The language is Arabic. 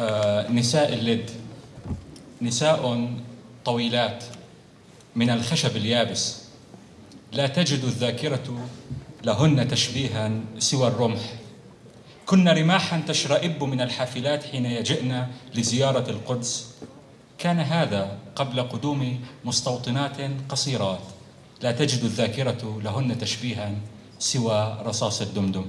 آه، نساء اللد. نساء طويلات من الخشب اليابس. لا تجد الذاكرة لهن تشبيها سوى الرمح. كن رماحا تشرئب من الحافلات حين يجئن لزيارة القدس. كان هذا قبل قدوم مستوطنات قصيرات. لا تجد الذاكرة لهن تشبيها سوى رصاص الدمدم.